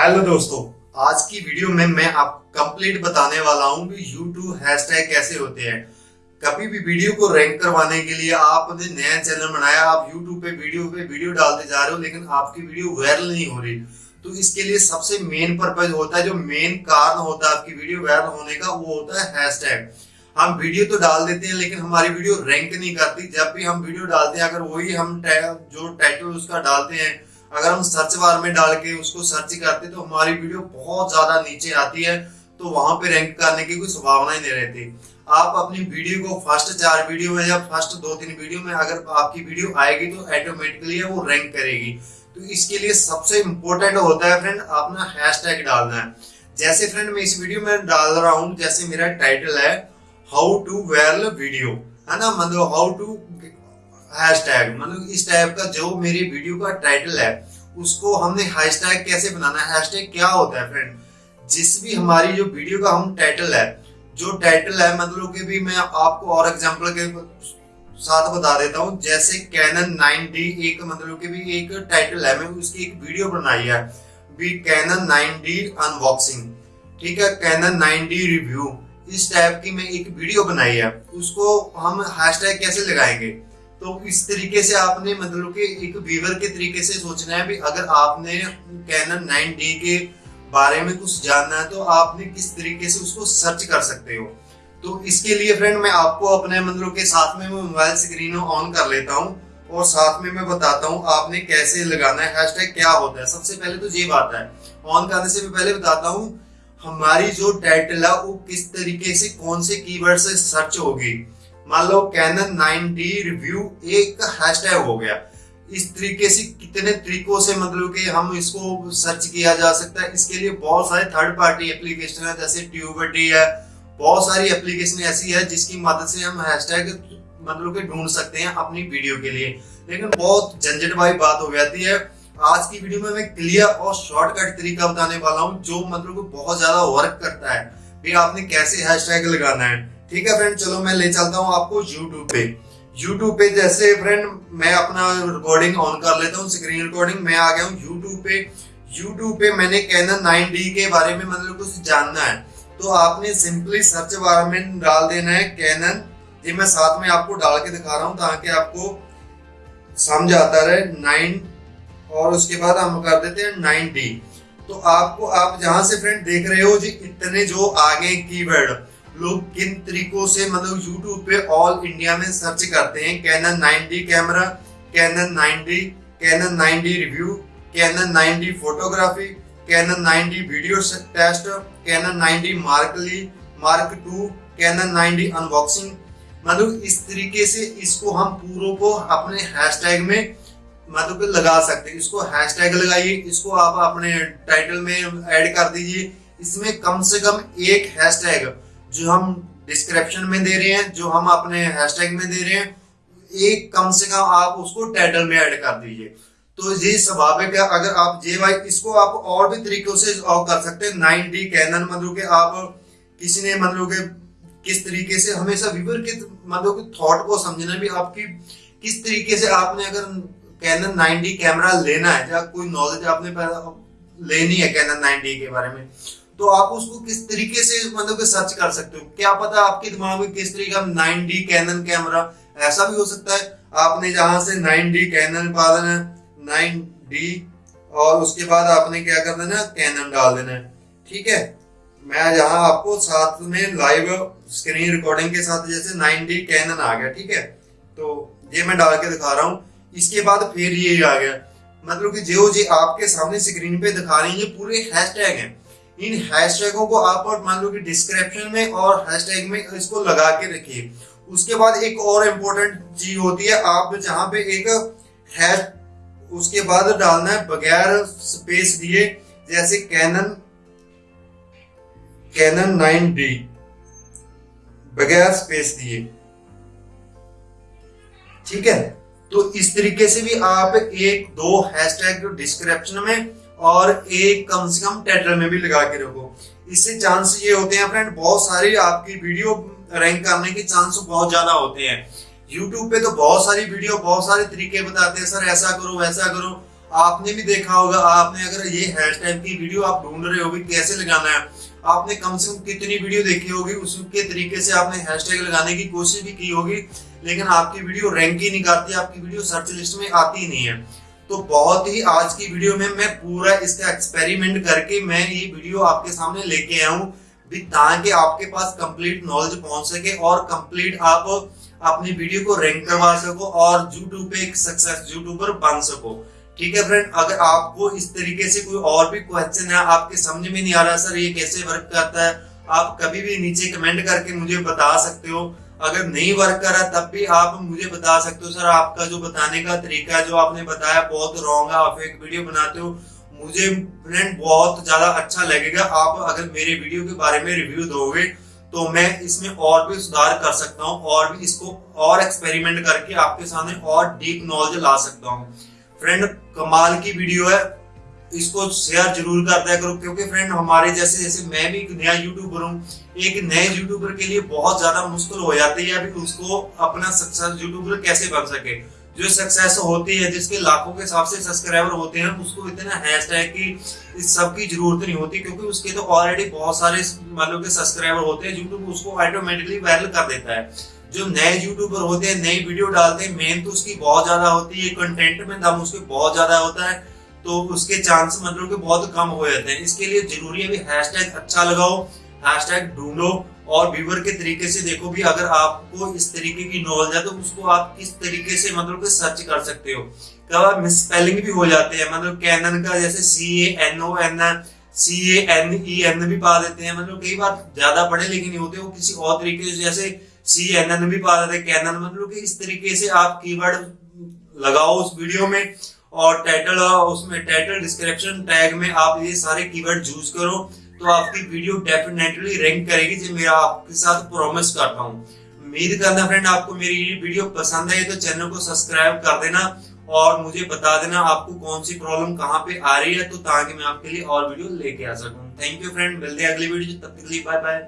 Hello दोस्तों, आज की वीडियो में मैं आप कंप्लीट बताने वाला हूँ कि यूट्यूब हैशटैग कैसे होते हैं। कभी भी वीडियो को रैंक करवाने के लिए आपने नया चैनल बनाया, आप यूट्यूब पे वीडियो पे वीडियो डालते जा रहे हो, लेकिन आपकी वीडियो वायरल नहीं हो रही। तो इसके लिए सबसे मेन पर्पज होता है, जो मेन कारण होता है आपकी वीडियो वायरल होने का, वो होता है हैशटैग हम वीडियो तो डाल देते हैं, लेकिन हमारी वीडियो रैंक नहीं करती। जब भी हम वीडियो डालते हैं, अगर वही हम जो टाइटल उसका डालते हैं अगर हम सर्च बार में डाल के उसको सर्च करते तो हमारी वीडियो बहुत ज़्यादा नीचे आती है तो वहाँ पे रैंक करने की कोई संभावना ही नहीं रहती। आप अपनी वीडियो को फ़र्स्ट चार वीडियो में या फ़र्स्ट दो तीन वीडियो में अगर आपकी वीडियो आएगी तो ऑटोमेटिकली वो रैंक करेगी। तो इसके लिए सबसे इम्पोर्टेंट होता है फ्रेंड अपना हैशटैग डालना है। जैसे फ्रेंड मैं इस वीडियो में डाल रहा हूँ, जैसे मेरा टाइटल है हाउ टू वायरल वीडियो है ना? मतलब हाउ टू हैशटैग मतलब इस टाइप का जो मेरी वीडियो का टाइटल है, उसको हमने हैशटैग कैसे बनाना है? हैशटैग क्या होता है फ्रेंड जिस भी हमारी जो वीडियो का हम टाइटल है, जो टाइटल है मतलब कि भी मैं आपको और एग्जांपल के साथ बता देता हूँ, जैसे कैनन 9D एक मतलब कि भी एक टाइटल है मैं उसकी एक वीडियो बनाई है, भी कैनन 9D अनबॉक्सिंग ठीक है कैनन 9D रिव्यू इस टाइप की मैं एक वीडियो बनाई है, उसको हम हैशटैग कैसे लगाएँगे? तो इस तरीके से आपने मतलब कि एक व्यूवर के तरीके से सोचना है भी अगर आपने कैनन 9D के बारे में कुछ जानना है तो आपने किस तरीके से उसको सर्च कर सकते हो। तो इसके लिए फ्रेंड मैं आपको अपने मतलब के साथ में मोबाइल स्क्रीन ऑन कर लेता हूँ और साथ में मैं बताता हूँ आपने कैसे लगाना है हैशटैग क्या होता है। सबसे पहले तो ये बात है ऑन करने से मैं पहले बताता हूँ, हमारी जो टाइटल है, वो किस तरीके से, कौन से कीवर्ड से सर्च होगी। मान लो कैनन 9D रिव्यू एक हैशटैग हो गया। इस तरीके से कितने तरीकों से मतलब कि हम इसको सर्च किया जा सकता है। इसके लिए बहुत सारे थर्ड पार्टी एप्लीकेशन है, जैसे ट्यूबर्टी है। बहुत सारी एप्लीकेशन ऐसी है जिसकी मदद से हम हैशटैग मतलब कि ढूंढ सकते हैं अपनी वीडियो के लिए। लेकिन बहुत झंझट वाली बात हो जाती है। आज की वीडियो में मैं क्लियर और शॉर्टकट तरीका बताने वाला हूँ, जो मतलब बहुत ज़्यादा वर्क करता है। भी आपने कैसे हैशटैग लगाना है? ठीक है फ्रेंड चलो मैं ले चलता हूँ आपको यूट्यूब पे। यूट्यूब पे जैसे फ्रेंड मैं अपना रिकॉर्डिंग ऑन कर लेता हूँ स्क्रीन रिकॉर्डिंग मैं आ गया हूँ यूट्यूब पे। यूट्यूब पे मैंने कैनन 9D के बारे में मतलब कुछ जानना है। तो आपने सिंपली सर्च बार में डाल देना है कैनन ये मैं साथ में आपको डाल के दिखा रहा हूँ ताकि आपको समझ आता रहे नाइन और उसके बाद हम कर देते हैं नाइन डी तो आपको, आप जहाँ से फ्रेंड देख रहे हो जी, इतने जो आगे कीवर्ड। लोग किन तरीकों से मतलब YouTube पे ऑल इंडिया में सर्च करते हैं? Canon 9D camera Canon 9D Canon 9D review Canon 9D photography Canon 9D video test Canon 9D mark ली mark two Canon 9D unboxing मतलब इस तरीके से इसको हम पूरों को अपने हैशटैग में मतलब लगा सकते हैं। इसको हैशटैग लगाइए, इसको आप अपने टाइटल में ऐड कर दीजिए। इसमें कम से कम एक हैशटैग जो हम डिस्क्रिप्शन में दे रहे हैं, जो हम अपने हैशटैग में दे रहे हैं, एक कम से कम आप उसको टाइटल में ऐड कर दीजिए। तो ये स्वाभाविक है, अगर आप जे वाई इसको आप और भी तरीकों से और कर सकते हैं। नाइन डी कैनन मतलब के आप, किसी ने मतलब के किस तरीके से, हमेशा व्यूवर के मतलब के थॉट को समझना भी आपकी किस तरीके से आपने अगर कैनन 9D कैमरा लेना है, या कोई नॉलेज आपने लेनी है कैनन 9D के बारे में तो आप उसको किस तरीके से मतलब कि सर्च कर सकते हो? क्या पता आपके दिमाग में किस तरीके का नाइन डी कैनन कैमरा ऐसा भी हो सकता है। आपने जहाँ से नाइन डी कैनन पा देना है 9D और उसके बाद आपने क्या कर देना कैनन डाल देना। है ठीक है? मैं जहाँ आपको साथ में लाइव स्क्रीन रिकॉर्डिंग के साथ जैसे नाइन डी कैनन आ गया, ठीक है? तो ये मैं डाल के दिखा रहा हूँ। इसके बाद फिर ये आ गया। मतलब कि जो जी आपके सामने स्क्रीन पे दिखा रही है पूरे हैशटैग हैं। इन हैशटैगों को आप और मान लो कि डिस्क्रिप्शन में और हैशटैग में इसको लगा के रखिए। उसके बाद एक और इम्पोर्टेंट चीज़ होती है, आप जहाँ पे एक हैश उसके बाद डालना है बगैर स्पेस दिए, जैसे कैनन कैनन 9D बगैर स्पेस दिए। ठीक है? तो इस तरीके से भी आप एक, दो हैशटैग डिस्क्रिप्शन में और एक कम से कम टाइटल में भी लगा के रखो। इससे चांस ये होते हैं फ्रेंड बहुत सारी आपकी वीडियो रैंक करने के चांस बहुत ज़्यादा होते हैं। यूट्यूब पे तो बहुत सारी वीडियो बहुत सारे तरीके बताते हैं, सर, ऐसा करो, वैसा करो। आपने भी देखा होगा, आपने अगर ये हैशटैग की वीडियो आप ढूंढ रहे हो कैसे लगाना है, आपने कम से कम कितनी वीडियो देखी होगी, उसके तरीके से आपने हैशटैग लगाने की कोशिश भी की होगी, लेकिन आपकी वीडियो रैंक ही नहीं करती, आपकी वीडियो सर्च लिस्ट में आती ही नहीं है। तो बहुत ही आज की वीडियो में मैं पूरा इसका एक्सपेरिमेंट करके मैं ये वीडियो आपके सामने लेके आया हूँ। ताकि आपके पास कंप्लीट नॉलेज पहुँच सके और कंप्लीट आप अपनी वीडियो को रैंक करवा सको और यूट्यूब पे एक सक्सेस यूट्यूबर बन सको। ठीक है फ्रेंड अगर आपको इस तरीके से कोई और भी क्वेश्चन है, आपके समझ में नहीं आ रहा सर ये कैसे वर्क करता है, आप कभी भी नीचे कमेंट करके मुझे बता सकते हो। अगर नहीं वर्क कर रहा, तब भी आप मुझे बता सकते हो, सर, आपका जो बताने का तरीका जो आपने बताया, बहुत रॉन्ग है, आप एक वीडियो बनाते हो, मुझे फ्रेंड बहुत ज़्यादा अच्छा लगेगा। आप अगर मेरे वीडियो के बारे में रिव्यू दोगे तो मैं इसमें और भी सुधार कर सकता हूँ और भी इसको और एक्सपेरिमेंट करके आपके सामने और डीप नॉलेज ला सकता हूँ। फ्रेंड कमाल की वीडियो है इसको शेयर ज़रूर कर दिया करो, क्योंकि फ्रेंड हमारे जैसे जैसे मैं भी एक नया यूट्यूबर हूँ, एक नए यूट्यूबर के लिए बहुत ज़्यादा मुश्किल हो जाती है अभी उसको अपना सक्सेस यूट्यूबर कैसे बन सके। जो सक्सेस होती है, जिसके लाखों के हिसाब से सब्सक्राइबर होते हैं, उसको इतना हैशटैग की इस सब की ज़रूरत नहीं होती, क्योंकि उसके तो ऑलरेडी बहुत सारे मतलब के सब्सक्राइबर होते हैं यूट्यूब उसको ऑटोमेटिकली वायरल कर देता है। जो नए यूट्यूबर होते हैं, नई वीडियो डालते हैं मेन तो उसकी बहुत ज़्यादा होती है कंटेंट में दम उसके बहुत ज़्यादा होता है। तो उसके चांस मतलब के बहुत कम हो जाते हैं। इसके लिए ज़रूरी है भी हैशटैग अच्छा लगाओ हैशटैग ढूंढो और व्यूवर के तरीके से देखो भी अगर आपको इस तरीके की नॉलेज है तो उसको आप किस तरीके से मतलब सर्च कर सकते हो। कब मिसस्पेलिंग भी हो जाते हैं मतलब कैनन का जैसे C A N O N C A N E N भी पा देते हैं। मतलब कई बार ज़्यादा पढ़े लिखे नहीं होते, वो किसी और तरीके से जैसे सी एन एन भी पा देते हैं। कैनन मतलब कि इस तरीके से आप कीवर्ड लगाओ उस वीडियो में और टाइटल उसमें टाइटल डिस्क्रिप्शन टैग में आप ये सारे कीवर्ड यूज़ करो तो आपकी वीडियो डेफिनेटली रैंक करेगी, जो मेरा आपके साथ प्रॉमिस करता हूँ। उम्मीद करना फ्रेंड आपको मेरी ये वीडियो पसंद आई तो चैनल को सब्सक्राइब कर देना और मुझे बता देना आपको कौन सी प्रॉब्लम कहाँ पे आ रही है तो ताकि मैं आपके लिए और वीडियो लेके आ सकूँ। थैंक यू फ्रेंड मिलते हैं अगली वीडियो तब तक के लिए बाय बाय